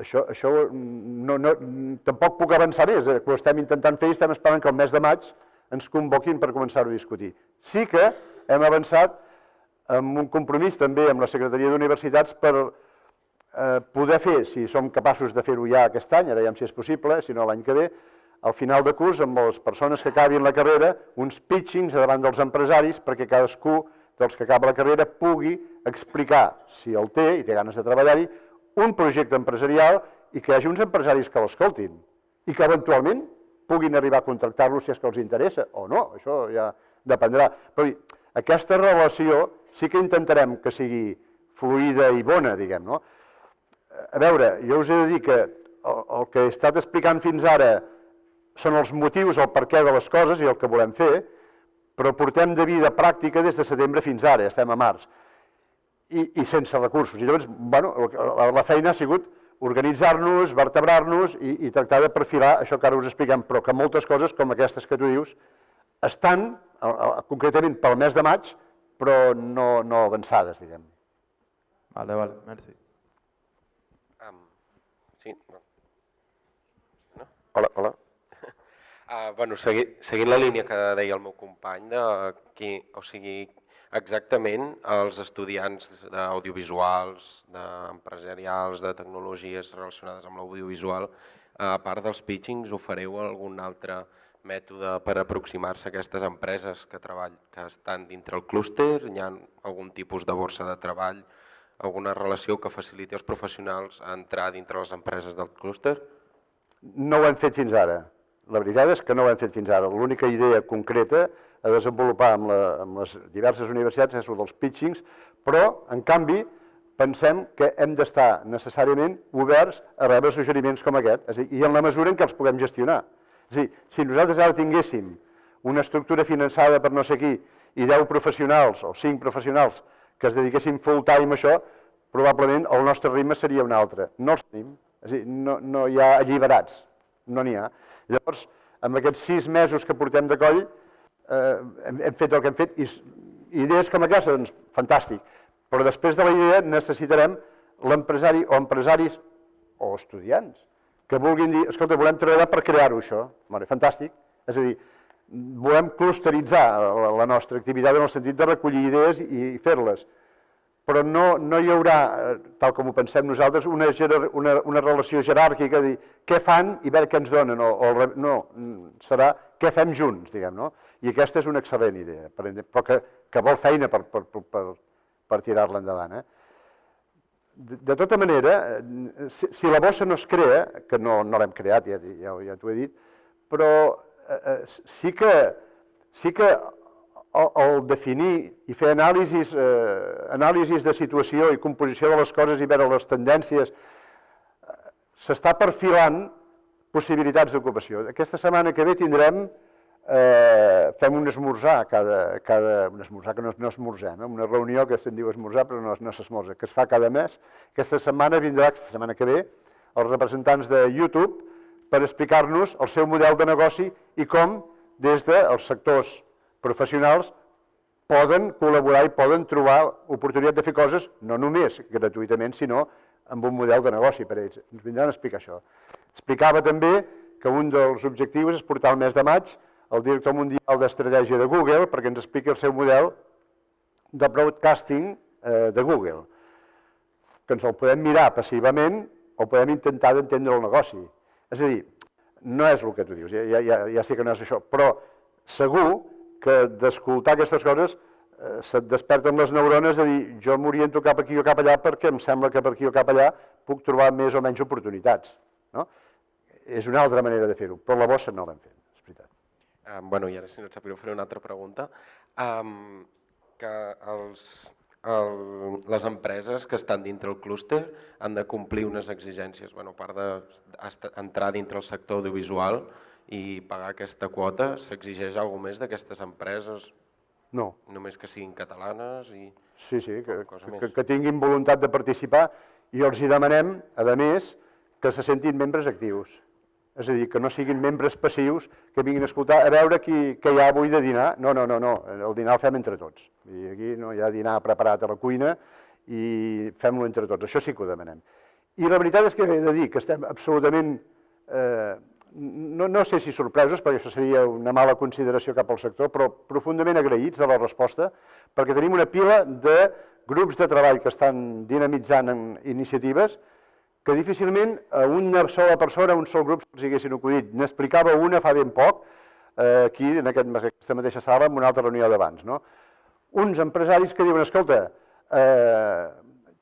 Això, això no, no, tampoc puc avançar més, eh? ho estem intentant fer i estem esperant que el mes de maig ens convoquin per començar-ho a discutir. Sí que hem avançat amb un compromís també amb la Secretaria d'Universitats per eh, poder fer, si som capaços de fer-ho ja aquest any, ara ja si és possible, si no l'any que ve, al final de curs, amb les persones que acabin la carrera, uns pitchings davant dels empresaris perquè cadascú dels que acaba la carrera pugui explicar, si el té i té ganes de treballar-hi, un projecte empresarial i que hi hagi uns empresaris que l'escoltin i que eventualment puguin arribar a contractar-los si és que els interessa o no, això ja dependrà. Però aquesta relació sí que intentarem que sigui fluida i bona, diguem, no? A veure, jo us he de dir que el, el que he estat explicant fins ara són els motius, el perquè de les coses i el que volem fer, però portem de vida pràctica des de setembre fins ara, estem a març, i, i sense recursos. I llavors, bueno, la, la feina ha sigut organitzar-nos, vertebrar-nos i, i tractar de perfilar això que ara us expliquem, però que moltes coses com aquestes que tu dius estan a, a, concretament pel mes de maig, però no, no avançades, diguem. Vale, vale, merci. Um, sí, no. no? Hola, hola. Uh, bueno, segui, seguint la línia que deia el meu company, de qui, o sigui, exactament els estudiants d'audiovisuals, d'empresarials, de tecnologies relacionades amb l'audiovisual, a part dels pitchings, ofereu algun altre mètode per aproximar-se a aquestes empreses que, treball, que estan dintre el clúster? Hi ha algun tipus de borsa de treball, alguna relació que faciliti als professionals a entrar dintre les empreses del clúster? No ho hem fet fins ara. La veritat és que no ho hem fet fins ara. L'única idea concreta a desenvolupar amb, la, amb les diverses universitats és el dels pitchings, però, en canvi, pensem que hem d'estar necessàriament oberts a rebre suggeriments com aquest, és a dir, i en la mesura en què els puguem gestionar. És a dir, si nosaltres ara tinguéssim una estructura finançada per no sé qui i 10 professionals o 5 professionals que es dediquessin full time a això, probablement el nostre ritme seria un altre. No els tenim, és a dir, no, no hi ha alliberats, no n'hi ha. Llavors, amb aquests sis mesos que portem de coll, eh, hem, hem fet el que hem fet, i idees com aquesta, doncs, fantàstic. Però després de la idea necessitarem l'empresari o empresaris o estudiants que vulguin dir, escolta, volem treballar per crear-ho, això. Vale, fantàstic. És a dir, volem clusteritzar la, la nostra activitat en el sentit de recollir idees i fer-les. Però no, no hi haurà, eh, tal com ho pensem nosaltres, una, una, una relació jeràrquica dir què fan i veure què ens donen. O, o, no, mm, serà què fem junts, diguem, no? I aquesta és una excel·lent idea, però que, que vol feina per, per, per, per, per tirar-la endavant. Eh? De, de tota manera, eh, si, si la bossa no es crea, que no, no l'hem creat, ja, ja, ja t'ho he dit, però eh, eh, sí que, sí que el, definir i fer anàlisis, eh, anàlisis de situació i composició de les coses i veure les tendències, eh, s'està perfilant possibilitats d'ocupació. Aquesta setmana que ve tindrem, eh, fem un esmorzar, cada, cada, un esmorzar que no, no esmorzem, eh, una reunió que se'n diu esmorzar però no, no s'esmorza, que es fa cada mes. Aquesta setmana vindrà, aquesta setmana que ve, els representants de YouTube per explicar-nos el seu model de negoci i com des dels sectors professionals poden col·laborar i poden trobar oportunitat de fer coses, no només gratuïtament, sinó amb un model de negoci per a ells. Ens vindran a explicar això. Explicava també que un dels objectius és portar el mes de maig el director mundial d'estratègia de Google perquè ens expliqui el seu model de broadcasting eh, de Google, que ens el podem mirar passivament o podem intentar d'entendre el negoci. És a dir, no és el que tu dius, ja, ja, ja sé que no és això, però segur que d'escoltar aquestes coses eh, se't desperten les neurones de dir jo m'oriento cap aquí o cap allà perquè em sembla que per aquí o cap allà puc trobar més o menys oportunitats. No? És una altra manera de fer-ho, però la bossa no l'hem fet, és veritat. Um, bueno, i ara si no et sap greu faré una altra pregunta. Um, que els, el, les empreses que estan dintre el clúster han de complir unes exigències, bueno, a part d'entrar dintre el sector audiovisual i pagar aquesta quota, s'exigeix alguna més d'aquestes empreses? No. Només que siguin catalanes i... Sí, sí, que, que, que tinguin voluntat de participar i els hi demanem, a més, que se sentin membres actius. És a dir, que no siguin membres passius que vinguin a escoltar a veure qui, què hi ha avui de dinar. No, no, no, no, el dinar el fem entre tots. I aquí no hi ha dinar preparat a la cuina i fem-lo entre tots. Això sí que ho demanem. I la veritat és que he de dir que estem absolutament, eh, no, no sé si sorpresos, perquè això seria una mala consideració cap al sector, però profundament agraïts de la resposta, perquè tenim una pila de grups de treball que estan dinamitzant en iniciatives que difícilment a una sola persona, a un sol grup, se'ls haguessin acudit. N'explicava una fa ben poc, eh, aquí, en aquest, aquesta mateixa sala, en una altra reunió d'abans. No? Uns empresaris que diuen, escolta, eh,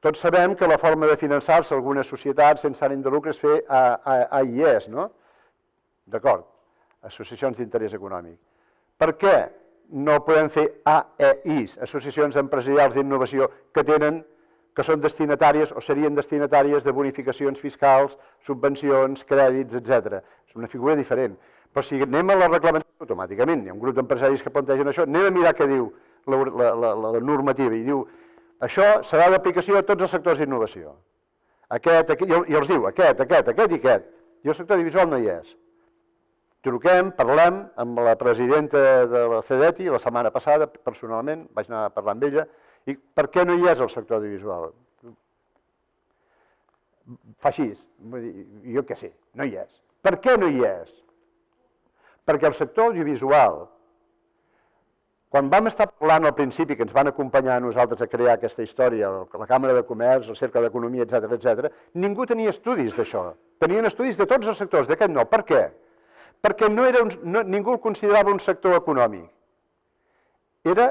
tots sabem que la forma de finançar-se algunes societats sense ànim de lucre és fer AIS, no? D'acord, associacions d'interès econòmic. Per què no podem fer AEIs, associacions empresarials d'innovació, que tenen que són destinatàries o serien destinatàries de bonificacions fiscals, subvencions, crèdits, etc. És una figura diferent. Però si anem a la reglamentació automàticament, hi ha un grup d'empresaris que plantegen això, anem a mirar què diu la, la, la, la normativa i diu això serà d'aplicació a tots els sectors d'innovació. Aquest, aquest, i els diu aquest, aquest, aquest i aquest. I el sector audiovisual no hi és. Truquem, parlem amb la presidenta de la CEDETI la setmana passada, personalment, vaig anar a parlar amb ella, i per què no hi és el sector audiovisual? Fa així, jo què sé, no hi és. Per què no hi és? Perquè el sector audiovisual, quan vam estar parlant al principi, que ens van acompanyar a nosaltres a crear aquesta història, la Càmera de Comerç, el Cercle d'Economia, etc etc, ningú tenia estudis d'això. Tenien estudis de tots els sectors, d'aquest no. Per què? Perquè no era un, no, ningú el considerava un sector econòmic. Era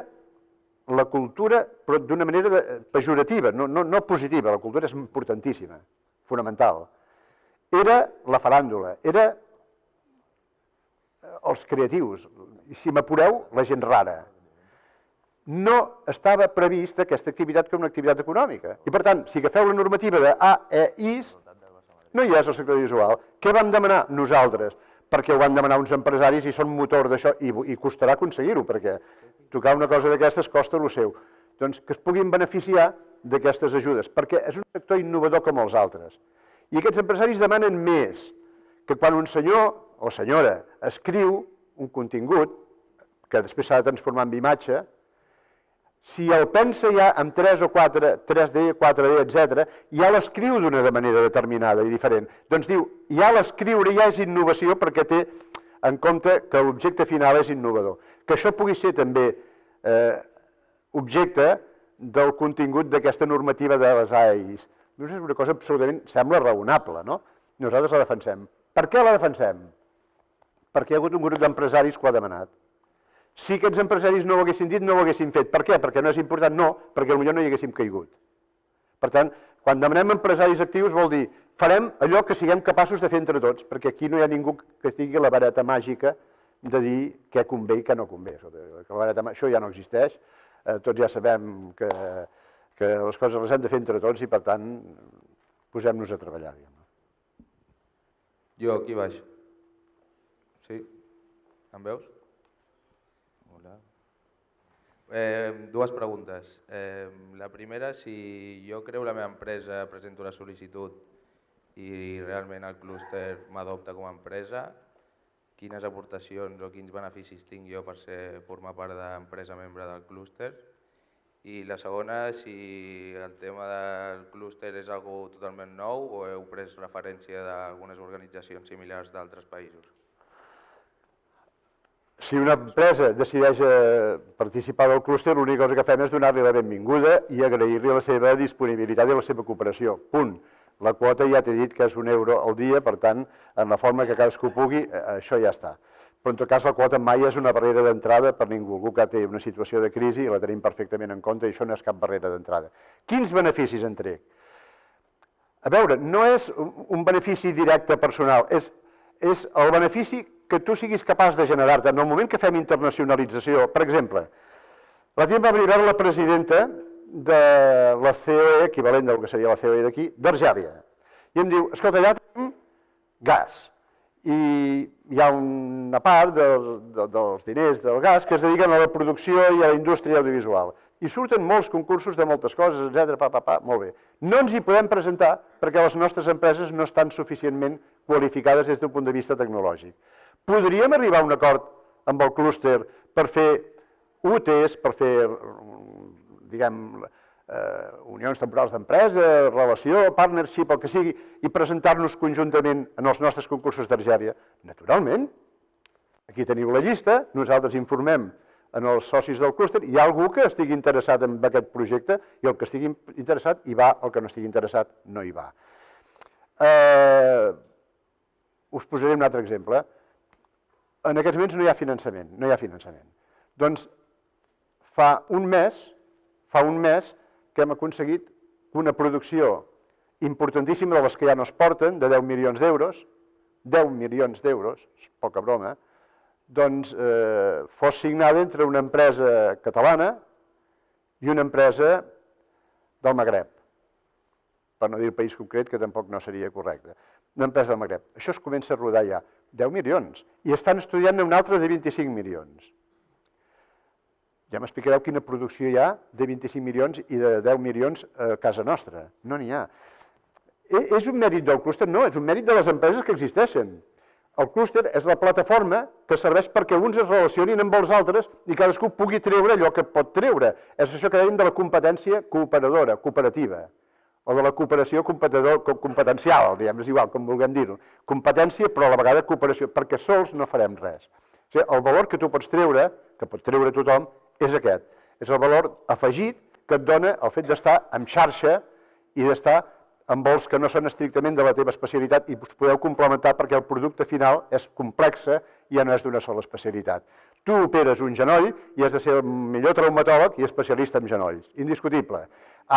la cultura, però d'una manera de, pejorativa, no, no, no positiva, la cultura és importantíssima, fonamental. Era la faràndula, era eh, els creatius, si m'apureu, la gent rara. No estava prevista aquesta activitat com una activitat econòmica. I per tant, si agafeu la normativa de A, E, IS, no hi és el sector visual. Què vam demanar nosaltres? Perquè ho van demanar uns empresaris i són motor d'això, i, i costarà aconseguir-ho, perquè tocar una cosa d'aquestes costa el seu. Doncs que es puguin beneficiar d'aquestes ajudes, perquè és un sector innovador com els altres. I aquests empresaris demanen més, que quan un senyor o senyora escriu un contingut, que després s'ha de transformar en imatge, si el pensa ja amb 3 o 4, 3D, 4D, etc, ja l'escriu d'una manera determinada i diferent. Doncs diu, ja l'escriure ja és innovació perquè té en compte que l'objecte final és innovador que això pugui ser també eh, objecte del contingut d'aquesta normativa de les AEIs. És una cosa absolutament, sembla raonable, no? Nosaltres la defensem. Per què la defensem? Perquè hi ha hagut un grup d'empresaris que ho ha demanat. Si aquests empresaris no ho haguessin dit, no ho haguessin fet. Per què? Perquè no és important? No, perquè potser no hi haguéssim caigut. Per tant, quan demanem empresaris actius vol dir farem allò que siguem capaços de fer entre tots, perquè aquí no hi ha ningú que tingui la vareta màgica de dir què convé i què no convé. Vareta, això ja no existeix, eh, tots ja sabem que, que les coses les hem de fer entre tots i, per tant, posem-nos a treballar. Diguem. Jo, aquí baix. Sí? Em veus? Hola. Eh, dues preguntes. Eh, la primera, si jo creu la meva empresa, presento la sol·licitud i realment el clúster m'adopta com a empresa, quines aportacions o quins beneficis tinc jo per ser, formar part d'empresa membre del clúster. I la segona, si el tema del clúster és algo totalment nou o heu pres referència d'algunes organitzacions similars d'altres països. Si una empresa decideix eh, participar del clúster, l'única cosa que fem és donar-li la benvinguda i agrair-li la seva disponibilitat i la seva cooperació. Punt. La quota ja t'he dit que és un euro al dia, per tant, en la forma que cadascú pugui, eh, això ja està. Però en tot cas la quota mai és una barrera d'entrada per ningú. Algú que té una situació de crisi la tenim perfectament en compte i això no és cap barrera d'entrada. Quins beneficis en trec? A veure, no és un benefici directe personal, és, és el benefici que tu siguis capaç de generar-te. En el moment que fem internacionalització, per exemple, la gent va arribar la presidenta de la COE, equivalent del que seria la COE d'aquí, d'Argèlia. I em diu, escolta, allà tenim gas. I hi ha una part dels, dels diners del gas que es dediquen a la producció i a la indústria audiovisual. I surten molts concursos de moltes coses, etc. Pa, pa, pa, molt bé. No ens hi podem presentar perquè les nostres empreses no estan suficientment qualificades des d'un punt de vista tecnològic. Podríem arribar a un acord amb el clúster per fer UTs, per fer diguem, eh, unions temporals d'empresa, relació, partnership, el que sigui, i presentar-nos conjuntament en els nostres concursos d'Argèria? Naturalment. Aquí teniu la llista, nosaltres informem en els socis del clúster, hi ha algú que estigui interessat en aquest projecte i el que estigui interessat hi va, el que no estigui interessat no hi va. Eh, us posaré un altre exemple. En aquests moments no hi ha finançament, no hi ha finançament. Doncs fa un mes fa un mes que hem aconseguit una producció importantíssima de les que ja no es porten, de 10 milions d'euros, 10 milions d'euros, poca broma, doncs eh, fos signada entre una empresa catalana i una empresa del Magreb, per no dir el país concret, que tampoc no seria correcte. Una empresa del Magreb. Això es comença a rodar ja. 10 milions. I estan estudiant un altre de 25 milions. Ja m'explicareu quina producció hi ha de 25 milions i de 10 milions a casa nostra. No n'hi ha. E, és un mèrit del clúster? No, és un mèrit de les empreses que existeixen. El clúster és la plataforma que serveix perquè uns es relacionin amb els altres i cadascú pugui treure allò que pot treure. És això que dèiem de la competència cooperadora, cooperativa, o de la cooperació competencial, diguem, és igual, com vulguem dir-ho. Competència, però a la vegada cooperació, perquè sols no farem res. O sigui, el valor que tu pots treure, que pot treure tothom, és aquest. És el valor afegit que et dona el fet d'estar en xarxa i d'estar amb vols que no són estrictament de la teva especialitat i us podeu complementar perquè el producte final és complexa i ja no és d'una sola especialitat. Tu operes un genoll i has de ser el millor traumatòleg i especialista en genolls, indiscutible.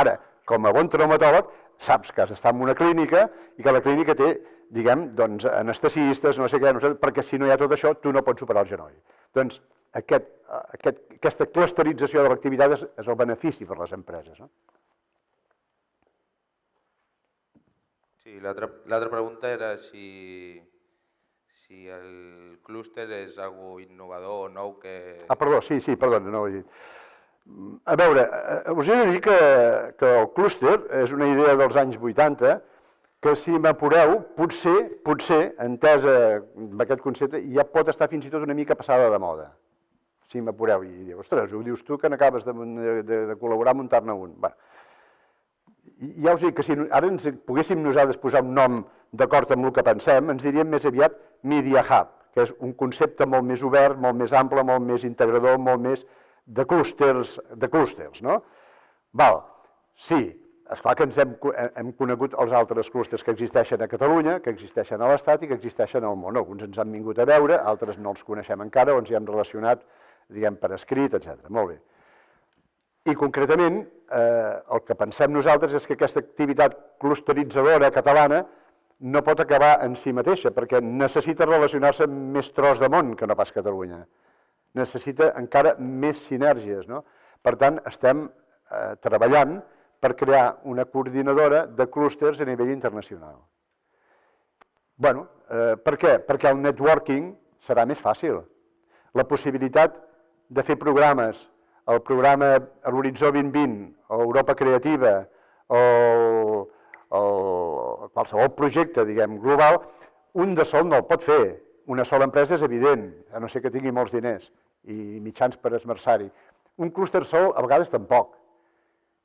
Ara, com a bon traumatòleg, saps que has d'estar en una clínica i que la clínica té, diguem, doncs, anestesistes, no sé què, no sé, perquè si no hi ha tot això, tu no pots operar el genoll. Doncs aquest, aquest, aquesta clusterització de l'activitat és, és el benefici per les empreses. No? Sí, l'altra pregunta era si, si el clúster és algo innovador o nou que... Ah, perdó, sí, sí, perdona, no ho he dit. A veure, eh, us he de dir que, que el clúster és una idea dels anys 80 que si m'apureu, potser, potser, entesa amb aquest concepte, ja pot estar fins i tot una mica passada de moda si m'apureu i diu, ostres, ho dius tu que n'acabes de, de, de col·laborar a muntar-ne un. Bé, ja us dic que si ara ens poguéssim nosaltres posar un nom d'acord amb el que pensem, ens diríem més aviat Media Hub, que és un concepte molt més obert, molt més ample, molt més integrador, molt més de clústers, de clústers, no? Val, sí, és clar que ens hem, hem conegut els altres clústers que existeixen a Catalunya, que existeixen a l'Estat i que existeixen al món. Alguns ens han vingut a veure, altres no els coneixem encara o ens hi hem relacionat diguem, per escrit, etc. Molt bé. I concretament, eh, el que pensem nosaltres és que aquesta activitat clusteritzadora catalana no pot acabar en si mateixa, perquè necessita relacionar-se amb més tros de món que no pas Catalunya. Necessita encara més sinergies. No? Per tant, estem eh, treballant per crear una coordinadora de clústers a nivell internacional. bueno, eh, per què? Perquè el networking serà més fàcil. La possibilitat de fer programes, el programa a l'Horitzó 2020, o Europa Creativa, o, o qualsevol projecte, diguem, global, un de sol no el pot fer. Una sola empresa és evident, a no ser que tingui molts diners i mitjans per esmerçar-hi. Un clúster sol a vegades tampoc.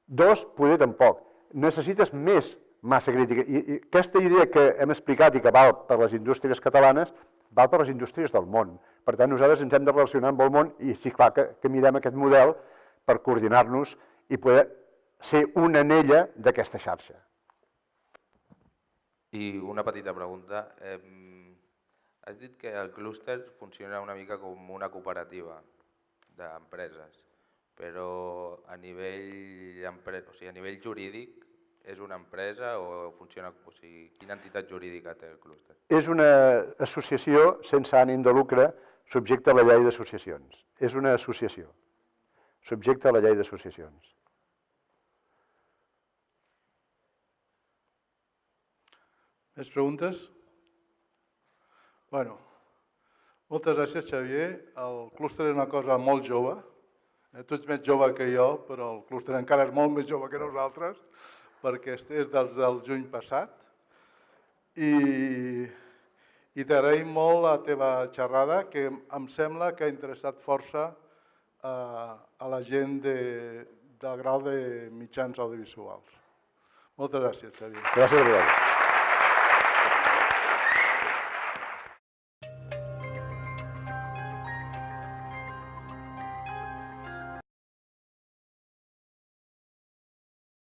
Dos, poder tampoc. Necessites més massa crítica. I, I aquesta idea que hem explicat i que val per les indústries catalanes, val per les indústries del món. Per tant, nosaltres ens hem de relacionar amb el món i sí, clar, que, que mirem aquest model per coordinar-nos i poder ser una anella d'aquesta xarxa. I una petita pregunta. Eh, has dit que el clúster funciona una mica com una cooperativa d'empreses, però a nivell, o sigui, a nivell jurídic és una empresa o funciona... O sigui, quina entitat jurídica té el clúster? És una associació sense ànim de lucre subjecte a la llei d'associacions. És una associació subjecte a la llei d'associacions. Més preguntes? Bueno, moltes gràcies, Xavier. El clúster és una cosa molt jove. Eh, tu ets més jove que jo, però el clúster encara és molt més jove que nosaltres, perquè és dels del juny passat. I, i t'agraïm molt la teva xerrada, que em sembla que ha interessat força a, a la gent de, del grau de mitjans audiovisuals. Moltes gràcies, Xavier. Gràcies vosaltres.